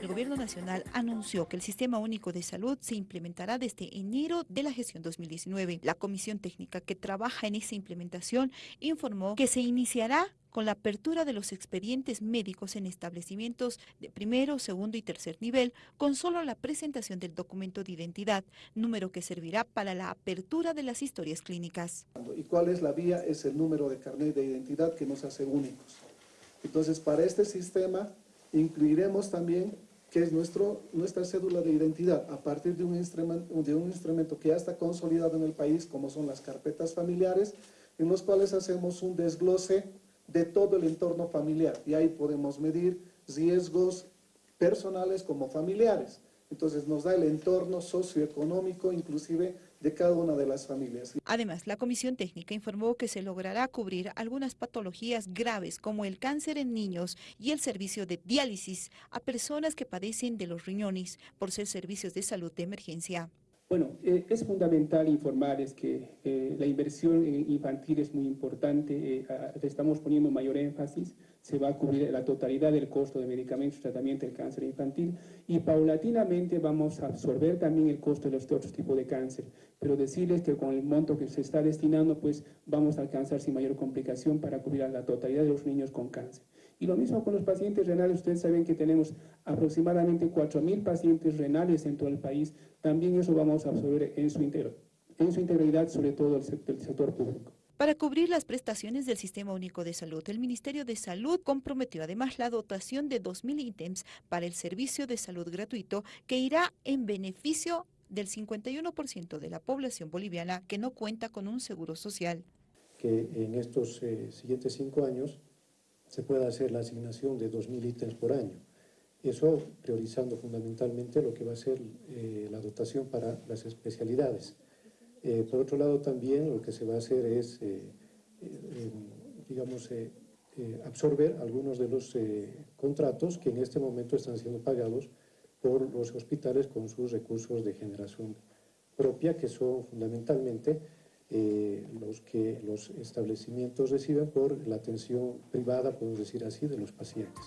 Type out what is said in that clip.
El Gobierno Nacional anunció que el Sistema Único de Salud se implementará desde enero de la gestión 2019. La comisión técnica que trabaja en esa implementación informó que se iniciará con la apertura de los expedientes médicos en establecimientos de primero, segundo y tercer nivel, con solo la presentación del documento de identidad, número que servirá para la apertura de las historias clínicas. ¿Y cuál es la vía? Es el número de carnet de identidad que nos hace únicos. Entonces, para este sistema incluiremos también que es nuestro, nuestra cédula de identidad a partir de un, instrumento, de un instrumento que ya está consolidado en el país, como son las carpetas familiares, en los cuales hacemos un desglose de todo el entorno familiar y ahí podemos medir riesgos personales como familiares. Entonces nos da el entorno socioeconómico inclusive de cada una de las familias. Además, la Comisión Técnica informó que se logrará cubrir algunas patologías graves como el cáncer en niños y el servicio de diálisis a personas que padecen de los riñones por ser servicios de salud de emergencia. Bueno, eh, es fundamental informar es que eh, la inversión infantil es muy importante, eh, estamos poniendo mayor énfasis, se va a cubrir la totalidad del costo de medicamentos y tratamiento del cáncer infantil y paulatinamente vamos a absorber también el costo de los otros tipos de cáncer, pero decirles que con el monto que se está destinando pues vamos a alcanzar sin mayor complicación para cubrir a la totalidad de los niños con cáncer. Y lo mismo con los pacientes renales, ustedes saben que tenemos aproximadamente 4.000 pacientes renales en todo el país, también eso vamos a absorber en su, en su integridad, sobre todo el sector, sector público. Para cubrir las prestaciones del Sistema Único de Salud, el Ministerio de Salud comprometió además la dotación de 2.000 ítems para el servicio de salud gratuito que irá en beneficio del 51% de la población boliviana que no cuenta con un seguro social. Que en estos eh, siguientes cinco años se pueda hacer la asignación de 2.000 ítems por año. Eso priorizando fundamentalmente lo que va a ser eh, la dotación para las especialidades. Eh, por otro lado también lo que se va a hacer es, eh, digamos, absorber algunos de los contratos que en este momento están siendo pagados por los hospitales con sus recursos de generación propia, que son fundamentalmente eh, los que los establecimientos reciben por la atención privada, podemos decir así, de los pacientes.